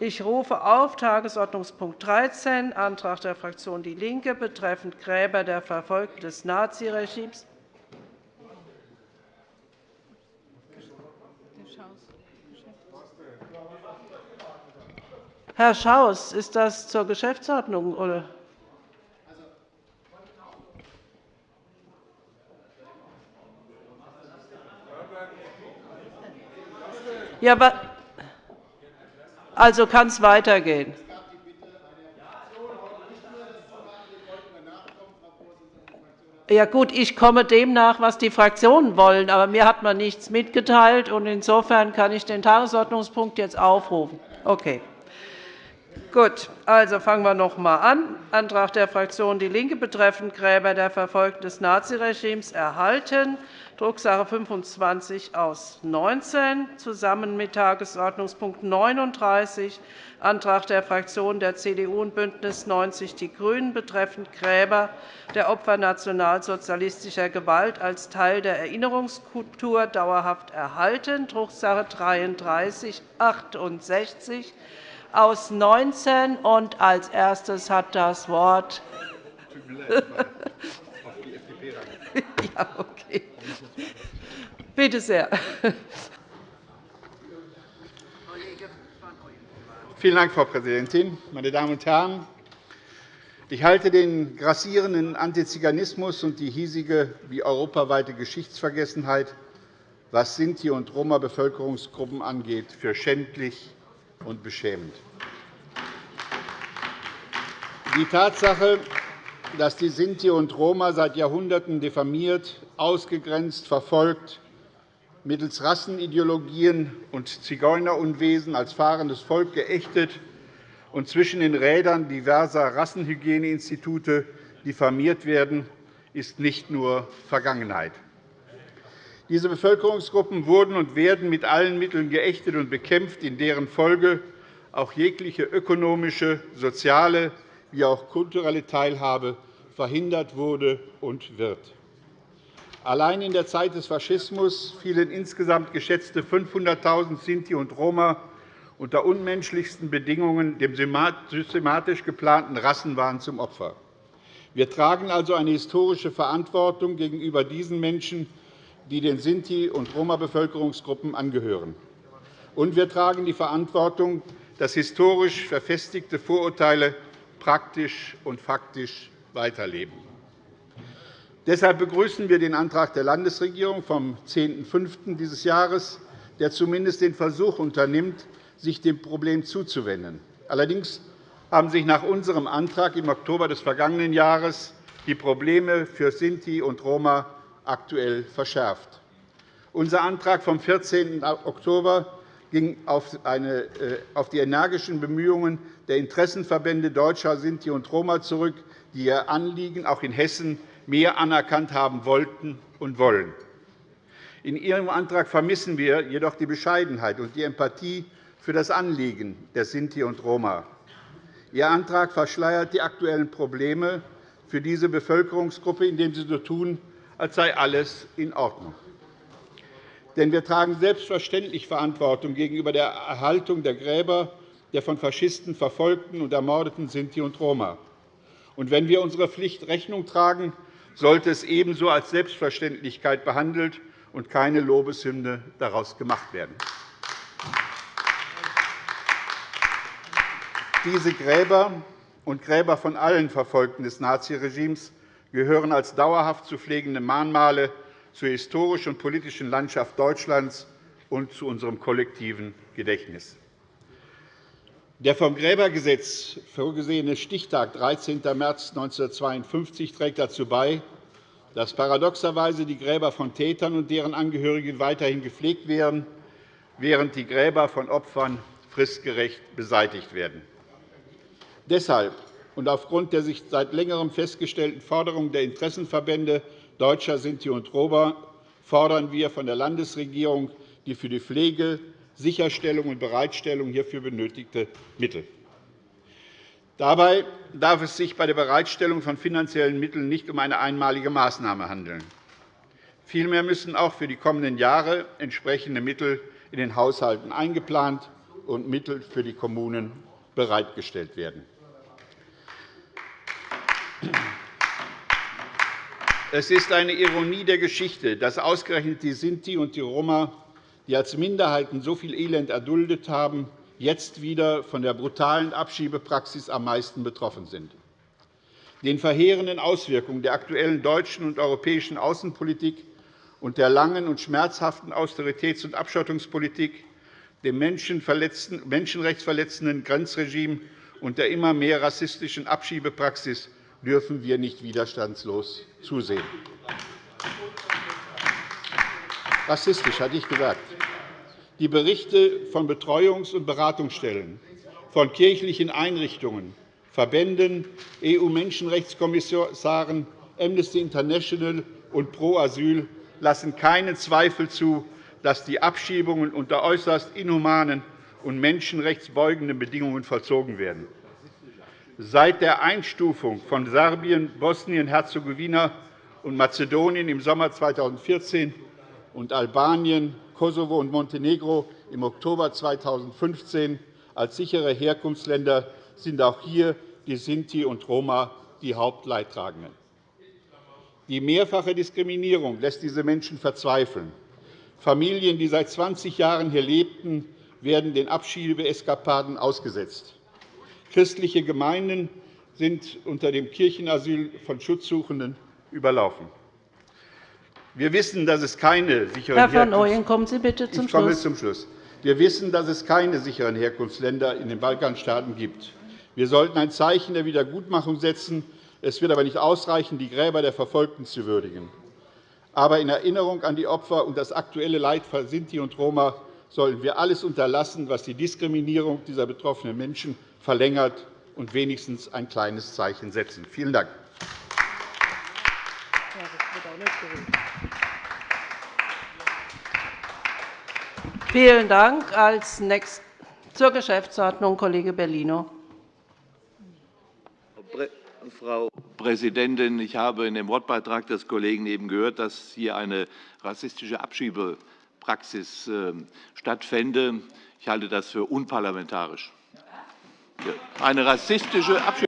Ich rufe auf Tagesordnungspunkt 13, Antrag der Fraktion DIE LINKE betreffend Gräber der Verfolgten des Naziregimes. Herr Schaus, ist das zur Geschäftsordnung? Oder? Ja, also kann es weitergehen. Ja, gut, ich komme dem nach, was die Fraktionen wollen. Aber mir hat man nichts mitgeteilt. und Insofern kann ich den Tagesordnungspunkt jetzt aufrufen. Okay. Gut, also fangen wir noch einmal an. Antrag der Fraktion DIE LINKE betreffend Gräber der Verfolgten des Naziregimes erhalten. Drucksache 25 aus 19, zusammen mit Tagesordnungspunkt 39, Antrag der Fraktionen der CDU und BÜNDNIS 90 die GRÜNEN betreffend Gräber der Opfer nationalsozialistischer Gewalt als Teil der Erinnerungskultur dauerhaft erhalten, Drucksache 33 68 aus 19. Und als erstes hat das Wort ja, okay. Bitte sehr. Vielen Dank, Frau Präsidentin, meine Damen und Herren! Ich halte den grassierenden Antiziganismus und die hiesige wie europaweite Geschichtsvergessenheit, was Sinti- und Roma-Bevölkerungsgruppen angeht, für schändlich und beschämend. Die Tatsache, dass die Sinti und Roma seit Jahrhunderten diffamiert, ausgegrenzt, verfolgt, mittels Rassenideologien und Zigeunerunwesen als fahrendes Volk geächtet und zwischen den Rädern diverser Rassenhygieneinstitute diffamiert werden, ist nicht nur Vergangenheit. Diese Bevölkerungsgruppen wurden und werden mit allen Mitteln geächtet und bekämpft, in deren Folge auch jegliche ökonomische, soziale wie auch kulturelle Teilhabe verhindert wurde und wird. Allein in der Zeit des Faschismus fielen insgesamt geschätzte 500.000 Sinti und Roma unter unmenschlichsten Bedingungen dem systematisch geplanten Rassenwahn zum Opfer. Wir tragen also eine historische Verantwortung gegenüber diesen Menschen, die den Sinti- und Roma-Bevölkerungsgruppen angehören. Und wir tragen die Verantwortung, dass historisch verfestigte Vorurteile praktisch und faktisch weiterleben. Deshalb begrüßen wir den Antrag der Landesregierung vom 10.05. dieses Jahres, der zumindest den Versuch unternimmt, sich dem Problem zuzuwenden. Allerdings haben sich nach unserem Antrag im Oktober des vergangenen Jahres die Probleme für Sinti und Roma aktuell verschärft. Unser Antrag vom 14. Oktober ging äh, auf die energischen Bemühungen der Interessenverbände Deutscher Sinti und Roma zurück, die ihr Anliegen auch in Hessen mehr anerkannt haben wollten und wollen. In Ihrem Antrag vermissen wir jedoch die Bescheidenheit und die Empathie für das Anliegen der Sinti und Roma. Ihr Antrag verschleiert die aktuellen Probleme für diese Bevölkerungsgruppe, indem Sie so tun, als sei alles in Ordnung. Denn wir tragen selbstverständlich Verantwortung gegenüber der Erhaltung der Gräber der von Faschisten verfolgten und ermordeten Sinti und Roma. Und wenn wir unserer Pflicht Rechnung tragen, sollte es ebenso als Selbstverständlichkeit behandelt und keine Lobeshymne daraus gemacht werden. Diese Gräber und Gräber von allen Verfolgten des Naziregimes gehören als dauerhaft zu pflegende Mahnmale zur historischen und politischen Landschaft Deutschlands und zu unserem kollektiven Gedächtnis. Der vom Gräbergesetz vorgesehene Stichtag 13. März 1952 trägt dazu bei, dass paradoxerweise die Gräber von Tätern und deren Angehörigen weiterhin gepflegt werden, während die Gräber von Opfern fristgerecht beseitigt werden. Deshalb und aufgrund der sich seit Längerem festgestellten Forderungen der Interessenverbände Deutscher Sinti und Roma fordern wir von der Landesregierung die für die Pflege, Sicherstellung und Bereitstellung hierfür benötigte Mittel. Dabei darf es sich bei der Bereitstellung von finanziellen Mitteln nicht um eine einmalige Maßnahme handeln. Vielmehr müssen auch für die kommenden Jahre entsprechende Mittel in den Haushalten eingeplant und Mittel für die Kommunen bereitgestellt werden. Es ist eine Ironie der Geschichte, dass ausgerechnet die Sinti und die Roma, die als Minderheiten so viel Elend erduldet haben, jetzt wieder von der brutalen Abschiebepraxis am meisten betroffen sind. Den verheerenden Auswirkungen der aktuellen deutschen und europäischen Außenpolitik und der langen und schmerzhaften Austeritäts- und Abschottungspolitik, dem menschenrechtsverletzenden Grenzregime und der immer mehr rassistischen Abschiebepraxis dürfen wir nicht widerstandslos zusehen. Rassistisch, hatte ich gesagt. Die Berichte von Betreuungs- und Beratungsstellen, von kirchlichen Einrichtungen, Verbänden, EU-Menschenrechtskommissaren, Amnesty International und Pro Asyl lassen keinen Zweifel zu, dass die Abschiebungen unter äußerst inhumanen und menschenrechtsbeugenden Bedingungen vollzogen werden. Seit der Einstufung von Serbien, Bosnien-Herzegowina und Mazedonien im Sommer 2014 und Albanien, Kosovo und Montenegro im Oktober 2015 als sichere Herkunftsländer sind auch hier die Sinti und Roma die Hauptleidtragenden. Die mehrfache Diskriminierung lässt diese Menschen verzweifeln. Familien, die seit 20 Jahren hier lebten, werden den Abschiebeeskapaden ausgesetzt. Christliche Gemeinden sind unter dem Kirchenasyl von Schutzsuchenden überlaufen. Wir wissen, dass es keine sicheren Herr van Ooyen, kommen Sie bitte zum ich komme Schluss. zum Schluss. Wir wissen, dass es keine sicheren Herkunftsländer in den Balkanstaaten gibt. Wir sollten ein Zeichen der Wiedergutmachung setzen. Es wird aber nicht ausreichen, die Gräber der Verfolgten zu würdigen. Aber in Erinnerung an die Opfer und das aktuelle Leid von Sinti und Roma sollten wir alles unterlassen, was die Diskriminierung dieser betroffenen Menschen verlängert, und wenigstens ein kleines Zeichen setzen. Vielen Dank. Vielen Dank. Als nächstes zur Geschäftsordnung Kollege Bellino. Frau Präsidentin! Ich habe in dem Wortbeitrag des Kollegen eben gehört, dass hier eine rassistische Abschiebepraxis ähm, stattfände. Ich halte das für unparlamentarisch. Eine rassistische Abschiebepraxis.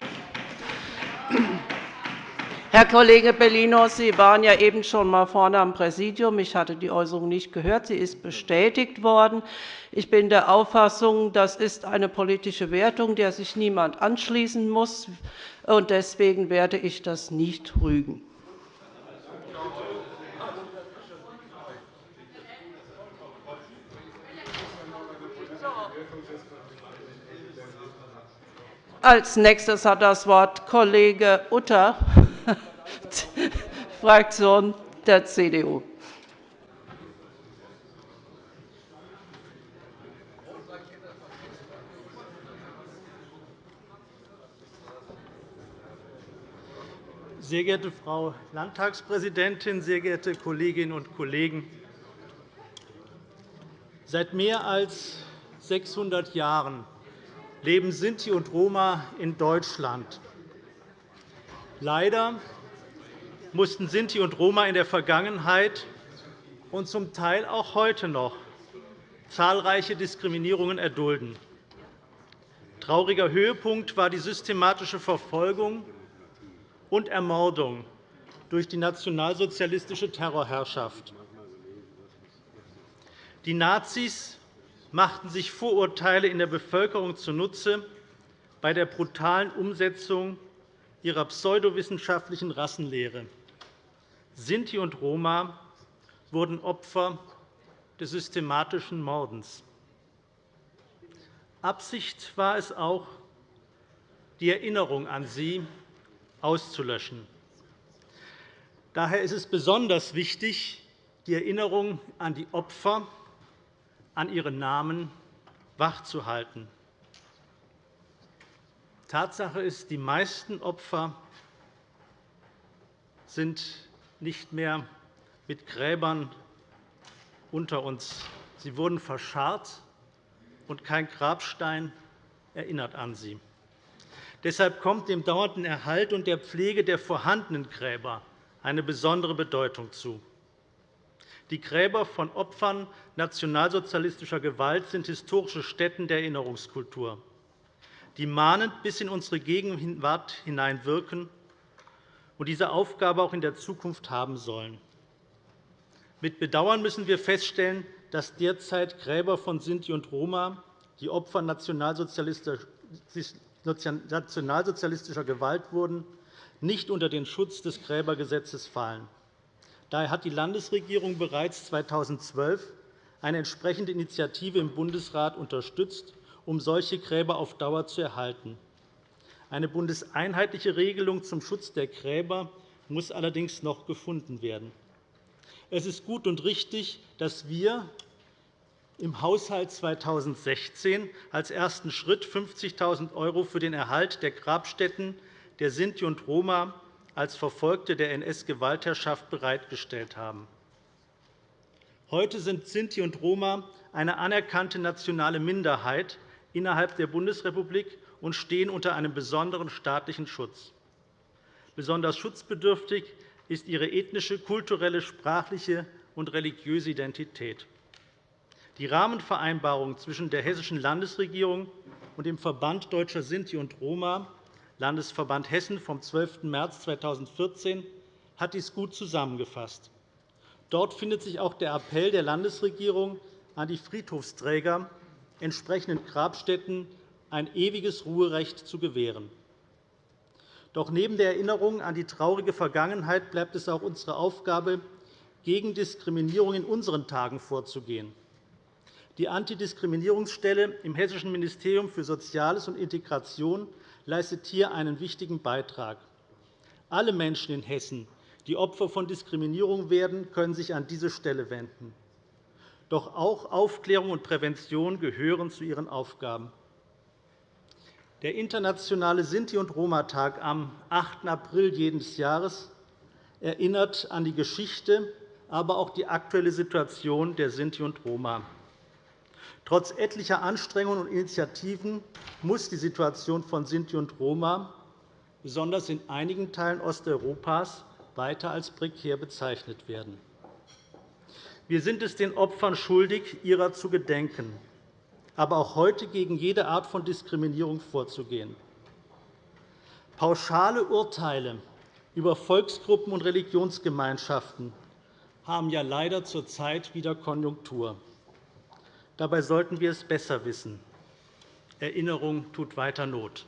Herr Kollege Bellino, Sie waren ja eben schon einmal vorne am Präsidium. Ich hatte die Äußerung nicht gehört. Sie ist bestätigt worden. Ich bin der Auffassung, das ist eine politische Wertung, der sich niemand anschließen muss. und Deswegen werde ich das nicht rügen. Als nächstes hat das Wort Kollege Utter. Fraktion der CDU. Sehr geehrte Frau Landtagspräsidentin, sehr geehrte Kolleginnen und Kollegen! Seit mehr als 600 Jahren leben Sinti und Roma in Deutschland. Leider mussten Sinti und Roma in der Vergangenheit und zum Teil auch heute noch zahlreiche Diskriminierungen erdulden. Trauriger Höhepunkt war die systematische Verfolgung und Ermordung durch die nationalsozialistische Terrorherrschaft. Die Nazis machten sich Vorurteile in der Bevölkerung zunutze bei der brutalen Umsetzung ihrer pseudowissenschaftlichen Rassenlehre. Sinti und Roma wurden Opfer des systematischen Mordens. Absicht war es auch, die Erinnerung an sie auszulöschen. Daher ist es besonders wichtig, die Erinnerung an die Opfer, an ihre Namen wachzuhalten. Tatsache ist, die meisten Opfer sind nicht mehr mit Gräbern unter uns. Sie wurden verscharrt, und kein Grabstein erinnert an sie. Deshalb kommt dem dauernden Erhalt und der Pflege der vorhandenen Gräber eine besondere Bedeutung zu. Die Gräber von Opfern nationalsozialistischer Gewalt sind historische Stätten der Erinnerungskultur, die mahnend bis in unsere Gegenwart hineinwirken und diese Aufgabe auch in der Zukunft haben sollen. Mit Bedauern müssen wir feststellen, dass derzeit Gräber von Sinti und Roma, die Opfer nationalsozialistischer Gewalt wurden, nicht unter den Schutz des Gräbergesetzes fallen. Daher hat die Landesregierung bereits 2012 eine entsprechende Initiative im Bundesrat unterstützt, um solche Gräber auf Dauer zu erhalten. Eine bundeseinheitliche Regelung zum Schutz der Gräber muss allerdings noch gefunden werden. Es ist gut und richtig, dass wir im Haushalt 2016 als ersten Schritt 50.000 € für den Erhalt der Grabstätten der Sinti und Roma als Verfolgte der NS-Gewaltherrschaft bereitgestellt haben. Heute sind Sinti und Roma eine anerkannte nationale Minderheit innerhalb der Bundesrepublik und stehen unter einem besonderen staatlichen Schutz. Besonders schutzbedürftig ist ihre ethnische, kulturelle, sprachliche und religiöse Identität. Die Rahmenvereinbarung zwischen der Hessischen Landesregierung und dem Verband Deutscher Sinti und Roma, Landesverband Hessen, vom 12. März 2014 hat dies gut zusammengefasst. Dort findet sich auch der Appell der Landesregierung an die Friedhofsträger, entsprechenden Grabstätten ein ewiges Ruherecht zu gewähren. Doch neben der Erinnerung an die traurige Vergangenheit bleibt es auch unsere Aufgabe, gegen Diskriminierung in unseren Tagen vorzugehen. Die Antidiskriminierungsstelle im Hessischen Ministerium für Soziales und Integration leistet hier einen wichtigen Beitrag. Alle Menschen in Hessen, die Opfer von Diskriminierung werden, können sich an diese Stelle wenden. Doch auch Aufklärung und Prävention gehören zu ihren Aufgaben. Der internationale Sinti- und Roma-Tag am 8. April jedes Jahres erinnert an die Geschichte, aber auch die aktuelle Situation der Sinti und Roma. Trotz etlicher Anstrengungen und Initiativen muss die Situation von Sinti und Roma, besonders in einigen Teilen Osteuropas, weiter als prekär bezeichnet werden. Wir sind es den Opfern schuldig, ihrer zu gedenken, aber auch heute gegen jede Art von Diskriminierung vorzugehen. Pauschale Urteile über Volksgruppen und Religionsgemeinschaften haben ja leider zurzeit wieder Konjunktur. Dabei sollten wir es besser wissen. Erinnerung tut weiter Not.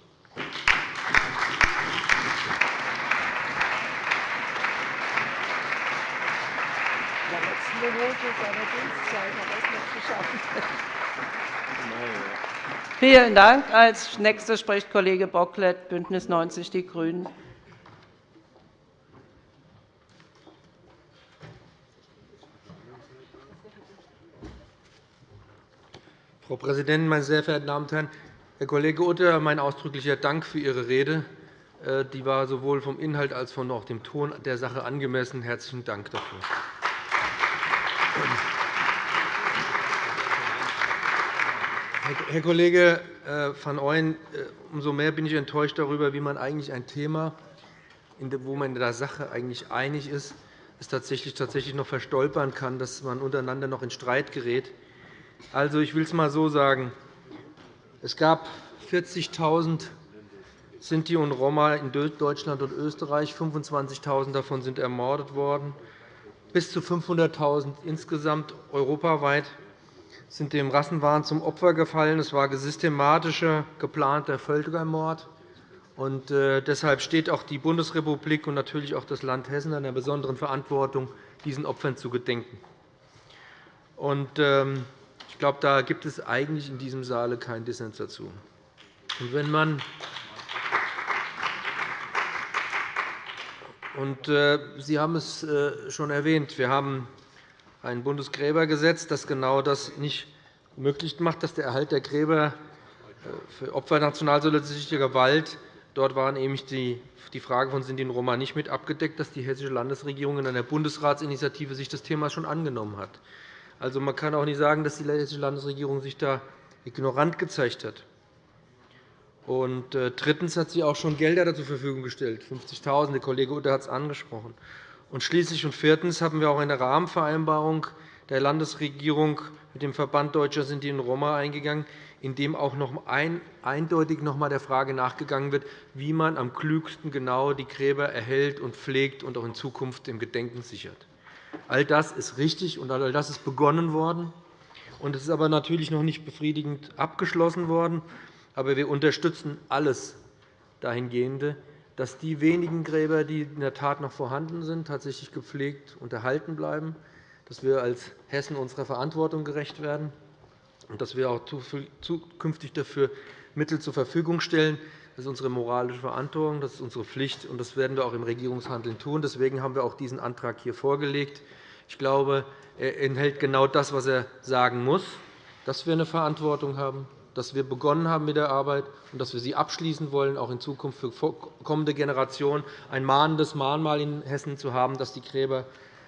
Vielen Dank. Als nächster spricht Kollege Bocklet, BÜNDNIS 90 die GRÜNEN. Frau Präsidentin, meine sehr verehrten Damen und Herren! Herr Kollege Utter, mein ausdrücklicher Dank für Ihre Rede. Äh, die war sowohl vom Inhalt als auch dem Ton der Sache angemessen. Herzlichen Dank dafür. Herr Kollege äh, van Ooyen, äh, umso mehr bin ich enttäuscht darüber, wie man eigentlich ein Thema, wo man in der Sache eigentlich einig ist, es tatsächlich noch verstolpern kann, dass man untereinander noch in Streit gerät. Also, ich will es einmal so sagen. Es gab 40.000 Sinti und Roma in Deutschland und Österreich. 25.000 davon sind ermordet worden. Bis zu 500.000 insgesamt europaweit sind dem Rassenwahn zum Opfer gefallen. Es war systematischer, geplanter Völkermord. Und äh, deshalb steht auch die Bundesrepublik und natürlich auch das Land Hessen in einer besonderen Verantwortung, diesen Opfern zu gedenken. Und, ähm, ich glaube, da gibt es eigentlich in diesem Saale keinen Dissens dazu. Und wenn man und, äh, Sie haben es äh, schon erwähnt. Wir haben ein Bundesgräbergesetz, das genau das nicht möglich macht, dass der Erhalt der Gräber äh, für Opfer nationalsozialistischer Gewalt Dort war nämlich die Frage von Sinti und Roma nicht mit abgedeckt, dass die Hessische Landesregierung in einer Bundesratsinitiative sich das Thema schon angenommen hat. Also, man kann auch nicht sagen, dass die Hessische Landesregierung sich da ignorant gezeigt hat. Und äh, drittens hat sie auch schon Gelder zur Verfügung gestellt, 50.000 Der Kollege Utter hat es angesprochen. Und schließlich und viertens haben wir auch eine Rahmenvereinbarung der Landesregierung mit dem Verband Deutscher Sinti und Roma eingegangen, in dem auch noch ein, eindeutig noch einmal der Frage nachgegangen wird, wie man am klügsten genau die Gräber erhält und pflegt und auch in Zukunft im Gedenken sichert. All das ist richtig, und all das ist begonnen worden. Es ist aber natürlich noch nicht befriedigend abgeschlossen worden. Aber wir unterstützen alles dahingehende, dass die wenigen Gräber, die in der Tat noch vorhanden sind, tatsächlich gepflegt und erhalten bleiben, dass wir als Hessen unserer Verantwortung gerecht werden und dass wir auch zukünftig dafür Mittel zur Verfügung stellen. Das ist unsere moralische Verantwortung, das ist unsere Pflicht, und das werden wir auch im Regierungshandeln tun. Deswegen haben wir auch diesen Antrag hier vorgelegt. Ich glaube, er enthält genau das, was er sagen muss, dass wir eine Verantwortung haben, dass wir begonnen haben mit der Arbeit und dass wir sie abschließen wollen, auch in Zukunft für kommende Generationen ein mahnendes Mahnmal in Hessen zu haben, dass die Gräber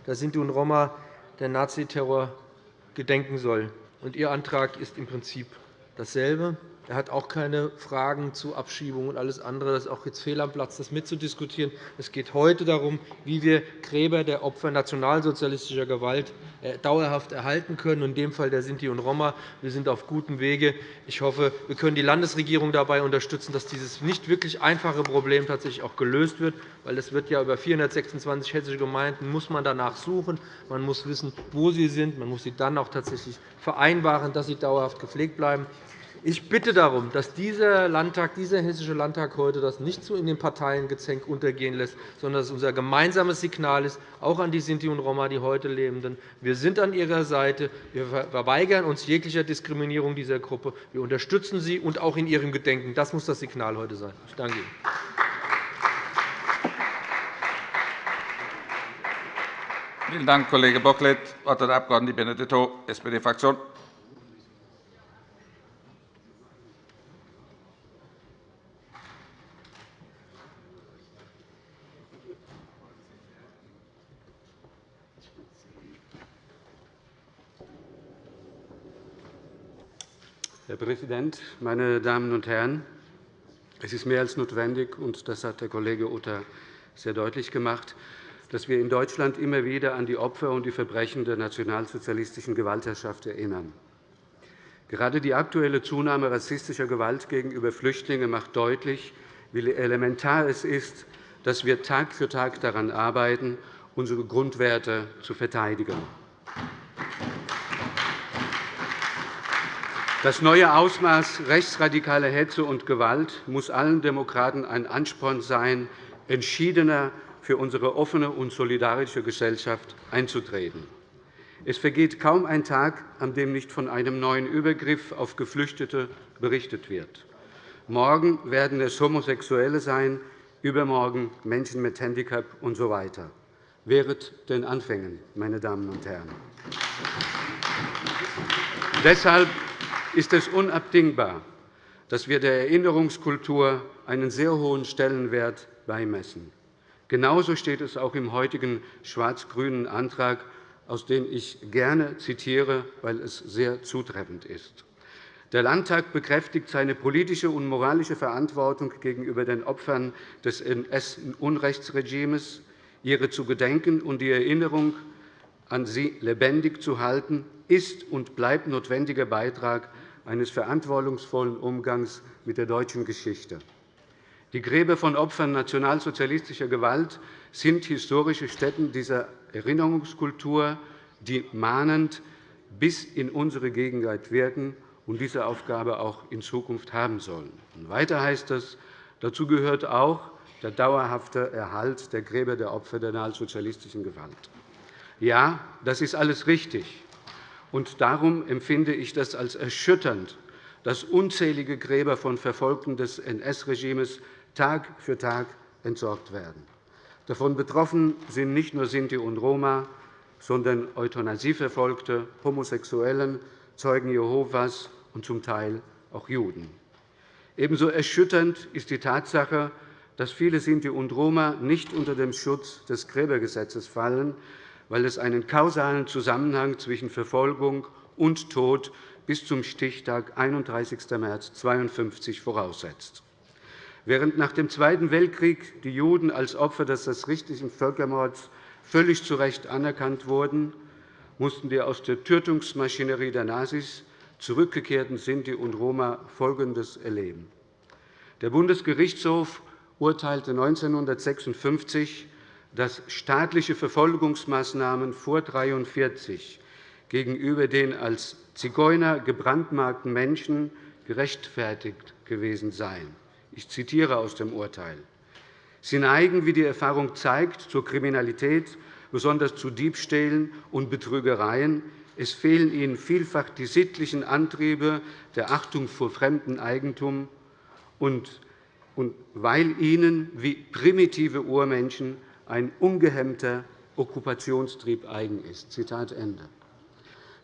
der Sinti und Roma der Naziterror gedenken soll. Ihr Antrag ist im Prinzip dasselbe. Er hat auch keine Fragen zu Abschiebung und alles andere. Das ist auch jetzt fehl am Platz, das mitzudiskutieren. Es geht heute darum, wie wir Gräber der Opfer nationalsozialistischer Gewalt äh, dauerhaft erhalten können, in dem Fall der Sinti und Roma. Wir sind auf gutem Wege. Ich hoffe, wir können die Landesregierung dabei unterstützen, dass dieses nicht wirklich einfache Problem tatsächlich auch gelöst wird. Weil es wird ja über 426 hessische Gemeinden muss man danach suchen. Man muss wissen, wo sie sind. Man muss sie dann auch tatsächlich vereinbaren, dass sie dauerhaft gepflegt bleiben. Ich bitte darum, dass dieser Landtag, dieser Hessische Landtag heute das nicht so in den Parteiengezänk untergehen lässt, sondern dass es unser gemeinsames Signal ist, auch an die Sinti und Roma, die heute Lebenden. Wir sind an ihrer Seite. Wir verweigern uns jeglicher Diskriminierung dieser Gruppe. Wir unterstützen sie und auch in ihrem Gedenken. Das muss das Signal heute sein. Ich danke Ihnen. Vielen Dank, Kollege Bocklet. Das Wort hat der Abg. Benedetto, SPD-Fraktion. Herr Präsident, meine Damen und Herren! Es ist mehr als notwendig, und das hat der Kollege Utter sehr deutlich gemacht, dass wir in Deutschland immer wieder an die Opfer und die Verbrechen der nationalsozialistischen Gewaltherrschaft erinnern. Gerade die aktuelle Zunahme rassistischer Gewalt gegenüber Flüchtlingen macht deutlich, wie elementar es ist, dass wir Tag für Tag daran arbeiten, unsere Grundwerte zu verteidigen. Das neue Ausmaß rechtsradikaler Hetze und Gewalt muss allen Demokraten ein Ansporn sein, entschiedener für unsere offene und solidarische Gesellschaft einzutreten. Es vergeht kaum ein Tag, an dem nicht von einem neuen Übergriff auf Geflüchtete berichtet wird. Morgen werden es Homosexuelle sein, übermorgen Menschen mit Handicap usw. So weiter. Während den Anfängen, meine Damen und Herren. Deshalb ist es unabdingbar, dass wir der Erinnerungskultur einen sehr hohen Stellenwert beimessen. Genauso steht es auch im heutigen schwarz-grünen Antrag, aus dem ich gerne zitiere, weil es sehr zutreffend ist. Der Landtag bekräftigt seine politische und moralische Verantwortung gegenüber den Opfern des NS-Unrechtsregimes, ihre zu gedenken und die Erinnerung an sie lebendig zu halten, ist und bleibt notwendiger Beitrag eines verantwortungsvollen Umgangs mit der deutschen Geschichte. Die Gräber von Opfern nationalsozialistischer Gewalt sind historische Stätten dieser Erinnerungskultur, die mahnend bis in unsere Gegenwart wirken und diese Aufgabe auch in Zukunft haben sollen. Weiter heißt es, dazu gehört auch der dauerhafte Erhalt der Gräber der Opfer der nationalsozialistischen Gewalt. Ja, das ist alles richtig. Und darum empfinde ich das als erschütternd, dass unzählige Gräber von Verfolgten des NS-Regimes Tag für Tag entsorgt werden. Davon betroffen sind nicht nur Sinti und Roma, sondern Euthanasieverfolgte, Homosexuellen, Zeugen Jehovas und zum Teil auch Juden. Ebenso erschütternd ist die Tatsache, dass viele Sinti und Roma nicht unter dem Schutz des Gräbergesetzes fallen, weil es einen kausalen Zusammenhang zwischen Verfolgung und Tod bis zum Stichtag 31. März 1952 voraussetzt. Während nach dem Zweiten Weltkrieg die Juden als Opfer des rassistischen Völkermords völlig zu Recht anerkannt wurden, mussten die aus der Tötungsmaschinerie der Nazis zurückgekehrten Sinti und Roma Folgendes erleben. Der Bundesgerichtshof urteilte 1956, dass staatliche Verfolgungsmaßnahmen vor 1943 gegenüber den als Zigeuner gebrandmarkten Menschen gerechtfertigt gewesen seien. Ich zitiere aus dem Urteil. Sie neigen, wie die Erfahrung zeigt, zur Kriminalität, besonders zu Diebstählen und Betrügereien. Es fehlen ihnen vielfach die sittlichen Antriebe der Achtung vor fremdem Eigentum und weil ihnen wie primitive Urmenschen ein ungehemmter Okkupationstrieb eigen ist. Zitat Ende.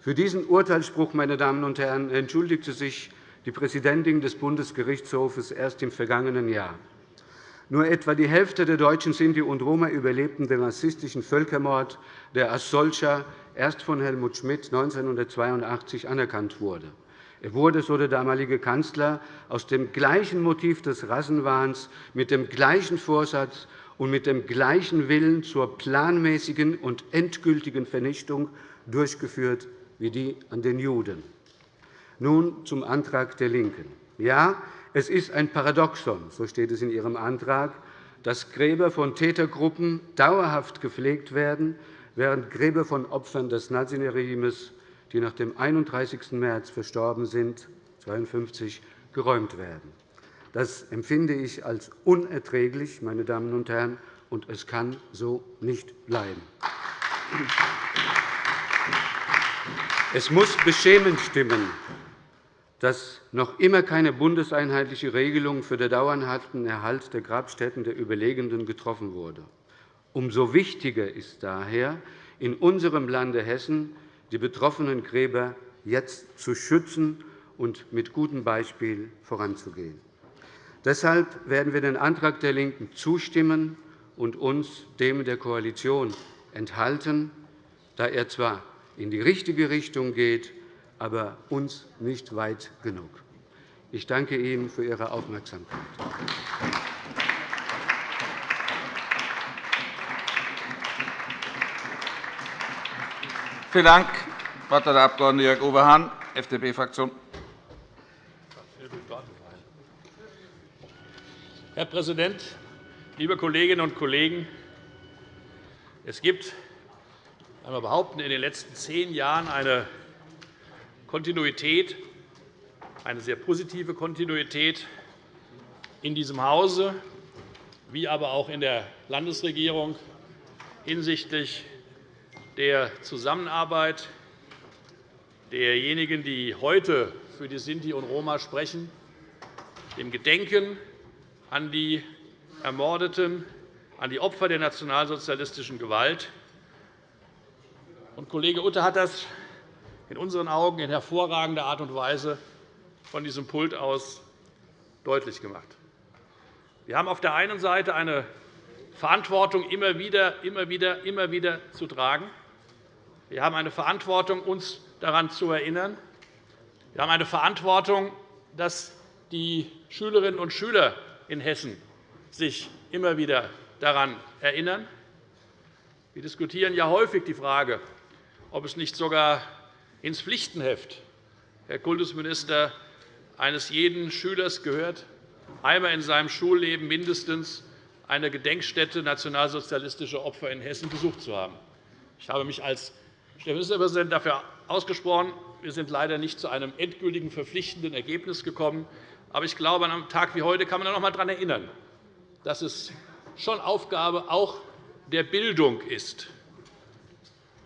Für diesen Urteilsspruch meine Damen und Herren, entschuldigte sich die Präsidentin des Bundesgerichtshofes erst im vergangenen Jahr. Nur etwa die Hälfte der Deutschen Sinti und Roma überlebten den rassistischen Völkermord, der als solcher erst von Helmut Schmidt 1982 anerkannt wurde. Er wurde, so der damalige Kanzler, aus dem gleichen Motiv des Rassenwahns, mit dem gleichen Vorsatz und mit dem gleichen Willen zur planmäßigen und endgültigen Vernichtung durchgeführt wie die an den Juden. Nun zum Antrag der LINKEN. Ja, es ist ein Paradoxon, so steht es in Ihrem Antrag, dass Gräber von Tätergruppen dauerhaft gepflegt werden, während Gräber von Opfern des Naziregimes die nach dem 31. März verstorben sind, 1952, geräumt werden. Das empfinde ich als unerträglich, meine Damen und Herren, und es kann so nicht bleiben. Es muss beschämend stimmen, dass noch immer keine bundeseinheitliche Regelung für den dauerhaften Erhalt der Grabstätten der Überlegenden getroffen wurde. Umso wichtiger ist daher, in unserem Lande Hessen die betroffenen Gräber jetzt zu schützen und mit gutem Beispiel voranzugehen. Deshalb werden wir den Antrag der LINKEN zustimmen und uns dem der Koalition enthalten, da er zwar in die richtige Richtung geht, aber uns nicht weit genug. Ich danke Ihnen für Ihre Aufmerksamkeit. Vielen Dank. Der Abg. Jörg-Uwe Hahn, FDP-Fraktion. Herr Präsident, liebe Kolleginnen und Kollegen! Es gibt, einmal behaupten, in den letzten zehn Jahren eine Kontinuität, eine sehr positive Kontinuität in diesem Hause, wie aber auch in der Landesregierung hinsichtlich der Zusammenarbeit derjenigen, die heute für die Sinti und Roma sprechen, dem Gedenken an die Ermordeten, an die Opfer der nationalsozialistischen Gewalt. Kollege Utter hat das in unseren Augen in hervorragender Art und Weise von diesem Pult aus deutlich gemacht. Wir haben auf der einen Seite eine Verantwortung immer wieder, immer wieder, immer wieder zu tragen. Wir haben eine Verantwortung, uns daran zu erinnern. Wir haben eine Verantwortung, dass die Schülerinnen und Schüler in Hessen sich immer wieder daran erinnern. Wir diskutieren ja häufig die Frage, ob es nicht sogar ins Pflichtenheft, Herr Kultusminister, eines jeden Schülers gehört, einmal in seinem Schulleben mindestens eine Gedenkstätte nationalsozialistischer Opfer in Hessen besucht zu haben. Ich habe mich als Ministerpräsident dafür ausgesprochen. Wir sind leider nicht zu einem endgültigen, verpflichtenden Ergebnis gekommen. Aber ich glaube, an einem Tag wie heute kann man noch einmal daran erinnern, dass es schon Aufgabe auch der Bildung ist,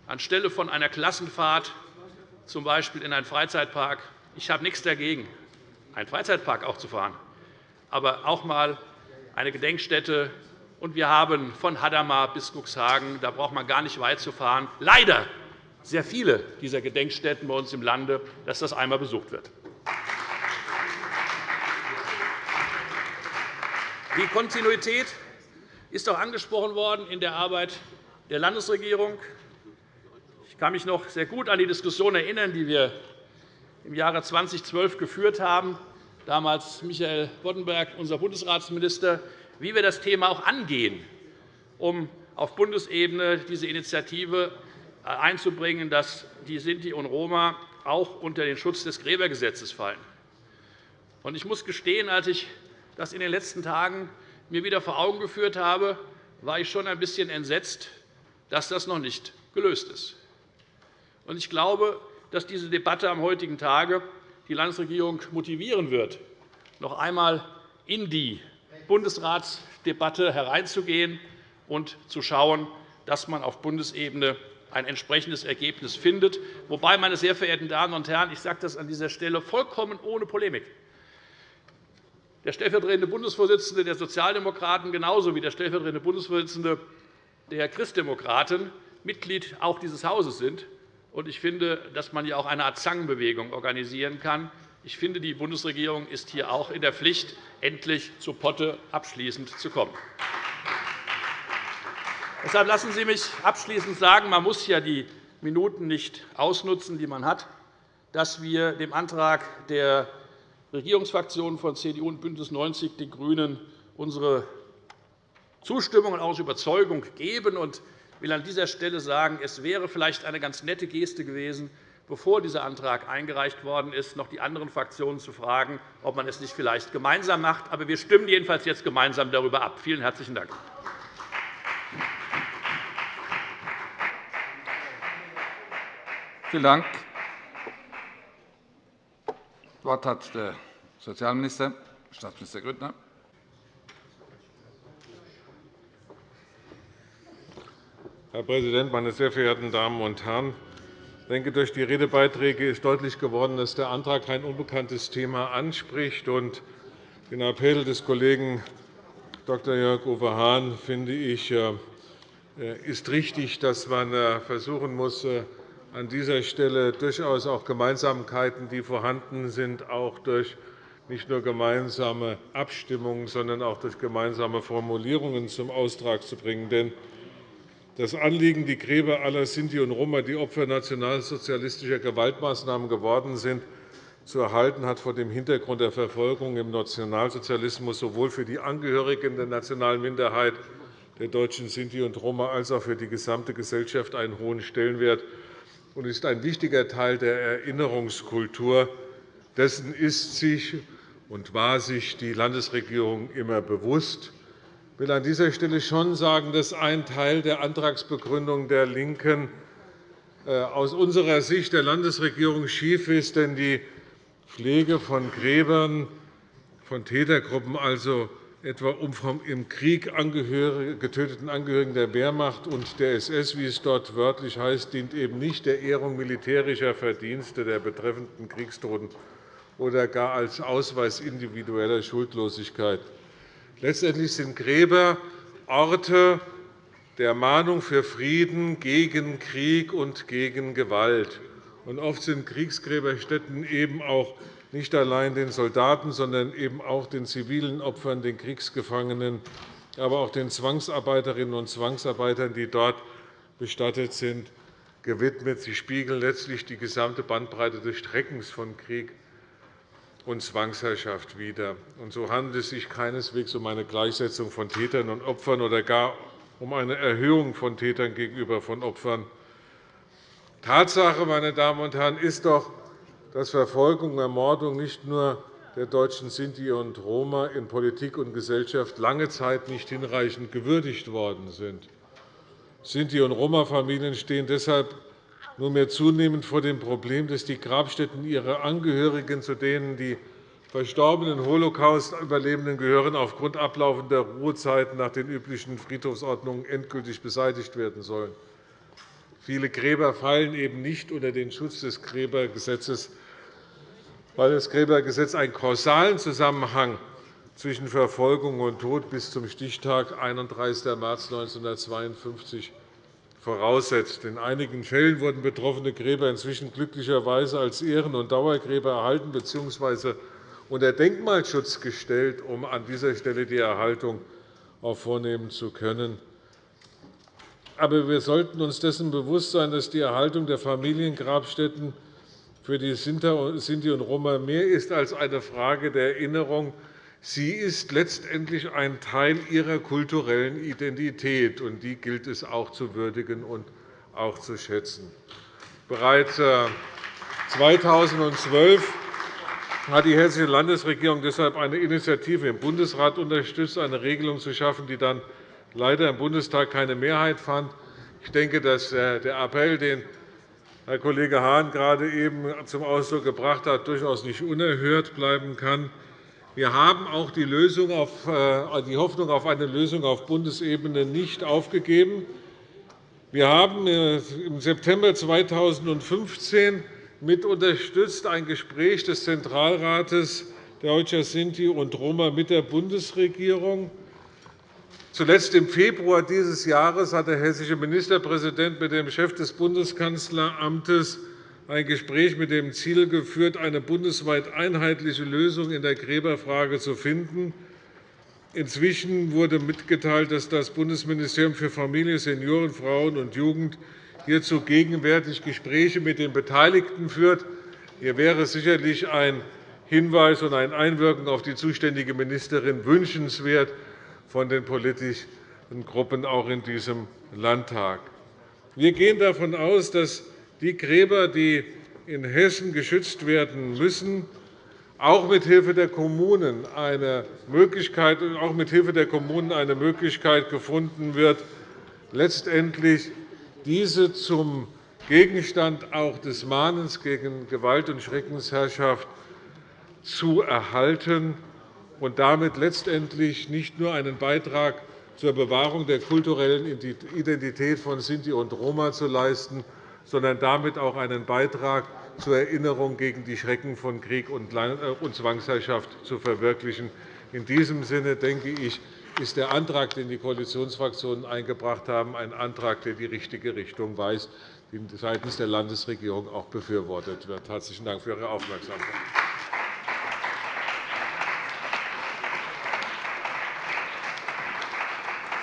anstelle von einer Klassenfahrt z. B. in einen Freizeitpark ich habe nichts dagegen, einen Freizeitpark auch zu fahren, aber auch einmal eine Gedenkstätte. Und wir haben von Hadamar bis Cuxhagen, da braucht man gar nicht weit zu fahren, leider sehr viele dieser Gedenkstätten bei uns im Lande, dass das einmal besucht wird. Die Kontinuität ist auch angesprochen worden in der Arbeit der Landesregierung. Ich kann mich noch sehr gut an die Diskussion erinnern, die wir im Jahre 2012 geführt haben, damals Michael Boddenberg, unser Bundesratsminister, wie wir das Thema auch angehen, um auf Bundesebene diese Initiative einzubringen, dass die Sinti und Roma auch unter den Schutz des Gräbergesetzes fallen. Ich muss gestehen, als ich das in den letzten Tagen mir wieder vor Augen geführt habe, war ich schon ein bisschen entsetzt, dass das noch nicht gelöst ist. Ich glaube, dass diese Debatte am heutigen Tage die Landesregierung motivieren wird, noch einmal in die Bundesratsdebatte hereinzugehen und zu schauen, dass man auf Bundesebene ein entsprechendes Ergebnis findet. Wobei, meine sehr verehrten Damen und Herren, ich sage das an dieser Stelle vollkommen ohne Polemik. Der stellvertretende Bundesvorsitzende der Sozialdemokraten genauso wie der stellvertretende Bundesvorsitzende der Christdemokraten Mitglied auch dieses Hauses sind. Ich finde, dass man hier auch eine Art Zangenbewegung organisieren kann. Ich finde, die Bundesregierung ist hier auch in der Pflicht, endlich zu Potte abschließend zu kommen. Deshalb lassen Sie mich abschließend sagen, man muss ja die Minuten nicht ausnutzen, die man hat, dass wir dem Antrag der Regierungsfraktionen von CDU und BÜNDNIS 90 die GRÜNEN unsere Zustimmung und auch Überzeugung geben. Ich will an dieser Stelle sagen, es wäre vielleicht eine ganz nette Geste gewesen, bevor dieser Antrag eingereicht worden ist, noch die anderen Fraktionen zu fragen, ob man es nicht vielleicht gemeinsam macht. Aber wir stimmen jedenfalls jetzt gemeinsam darüber ab. Vielen herzlichen Dank. Vielen Dank. Das Wort hat der Sozialminister, Staatsminister Grüttner. Herr Präsident, meine sehr verehrten Damen und Herren! Ich denke, durch die Redebeiträge ist deutlich geworden, dass der Antrag kein unbekanntes Thema anspricht. Den Appell des Kollegen Dr. Jörg-Uwe Hahn finde ich äh, ist richtig, dass man äh, versuchen muss, äh, an dieser Stelle durchaus auch Gemeinsamkeiten, die vorhanden sind, auch durch nicht nur gemeinsame Abstimmungen, sondern auch durch gemeinsame Formulierungen zum Austrag zu bringen. Denn das Anliegen, die Gräber aller Sinti und Roma, die Opfer nationalsozialistischer Gewaltmaßnahmen geworden sind, zu erhalten, hat vor dem Hintergrund der Verfolgung im Nationalsozialismus sowohl für die Angehörigen der nationalen Minderheit der deutschen Sinti und Roma als auch für die gesamte Gesellschaft einen hohen Stellenwert und ist ein wichtiger Teil der Erinnerungskultur. Dessen ist sich und war sich die Landesregierung immer bewusst. Ich will an dieser Stelle schon sagen, dass ein Teil der Antragsbegründung der LINKEN äh, aus unserer Sicht der Landesregierung schief ist. Denn die Pflege von Gräbern von Tätergruppen, also etwa um vom im Krieg getöteten Angehörigen der Wehrmacht und der SS, wie es dort wörtlich heißt, dient eben nicht der Ehrung militärischer Verdienste der betreffenden Kriegstoten oder gar als Ausweis individueller Schuldlosigkeit. Letztendlich sind Gräber Orte der Mahnung für Frieden gegen Krieg und gegen Gewalt. oft sind Kriegsgräberstätten eben auch nicht allein den Soldaten, sondern eben auch den zivilen Opfern, den Kriegsgefangenen, aber auch den Zwangsarbeiterinnen und Zwangsarbeitern, die dort bestattet sind, gewidmet. Sie spiegeln letztlich die gesamte Bandbreite des Streckens von Krieg und Zwangsherrschaft wider. so handelt es sich keineswegs um eine Gleichsetzung von Tätern und Opfern oder gar um eine Erhöhung von Tätern gegenüber von Opfern. Tatsache, meine Damen und Herren, ist doch, dass Verfolgung und Ermordung nicht nur der deutschen Sinti und Roma in Politik und Gesellschaft lange Zeit nicht hinreichend gewürdigt worden sind. Sinti- und Roma-Familien stehen deshalb nunmehr zunehmend vor dem Problem, dass die Grabstätten ihrer Angehörigen, zu denen die verstorbenen Holocaust-Überlebenden gehören, aufgrund ablaufender Ruhezeiten nach den üblichen Friedhofsordnungen endgültig beseitigt werden sollen. Viele Gräber fallen eben nicht unter den Schutz des Gräbergesetzes weil das Gräbergesetz einen kausalen Zusammenhang zwischen Verfolgung und Tod bis zum Stichtag 31. März 1952 voraussetzt. In einigen Fällen wurden betroffene Gräber inzwischen glücklicherweise als Ehren- und Dauergräber erhalten bzw. unter Denkmalschutz gestellt, um an dieser Stelle die Erhaltung auch vornehmen zu können. Aber wir sollten uns dessen bewusst sein, dass die Erhaltung der Familiengrabstätten für die Sinti und Roma mehr ist als eine Frage der Erinnerung. Sie ist letztendlich ein Teil ihrer kulturellen Identität, und die gilt es auch zu würdigen und auch zu schätzen. Bereits 2012 äh, hat die Hessische Landesregierung deshalb eine Initiative im Bundesrat unterstützt, eine Regelung zu schaffen, die dann leider im Bundestag keine Mehrheit fand. Ich denke, dass äh, der Appell, den Herr Kollege Hahn gerade eben zum Ausdruck gebracht hat, durchaus nicht unerhört bleiben kann. Wir haben auch die, auf, äh, die Hoffnung auf eine Lösung auf Bundesebene nicht aufgegeben. Wir haben äh, im September 2015 mit unterstützt ein Gespräch des Zentralrates Deutscher Sinti und Roma mit der Bundesregierung. Zuletzt im Februar dieses Jahres hat der hessische Ministerpräsident mit dem Chef des Bundeskanzleramtes ein Gespräch mit dem Ziel geführt, eine bundesweit einheitliche Lösung in der Gräberfrage zu finden. Inzwischen wurde mitgeteilt, dass das Bundesministerium für Familie, Senioren, Frauen und Jugend hierzu gegenwärtig Gespräche mit den Beteiligten führt. Hier wäre sicherlich ein Hinweis und ein Einwirken auf die zuständige Ministerin wünschenswert von den politischen Gruppen auch in diesem Landtag. Wir gehen davon aus, dass die Gräber, die in Hessen geschützt werden müssen, auch mithilfe der Kommunen eine Möglichkeit, auch mithilfe der Kommunen eine Möglichkeit gefunden wird, letztendlich diese zum Gegenstand auch des Mahnens gegen Gewalt und Schreckensherrschaft zu erhalten und damit letztendlich nicht nur einen Beitrag zur Bewahrung der kulturellen Identität von Sinti und Roma zu leisten, sondern damit auch einen Beitrag zur Erinnerung gegen die Schrecken von Krieg und äh, Zwangsherrschaft zu verwirklichen. In diesem Sinne denke ich, ist der Antrag, den die Koalitionsfraktionen eingebracht haben, ein Antrag, der die richtige Richtung weist, die seitens der Landesregierung auch befürwortet wird. – Herzlichen Dank für Ihre Aufmerksamkeit.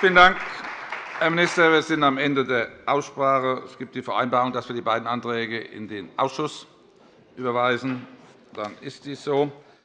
Vielen Dank, Herr Minister. Wir sind am Ende der Aussprache. Es gibt die Vereinbarung, dass wir die beiden Anträge in den Ausschuss überweisen. Dann ist dies so.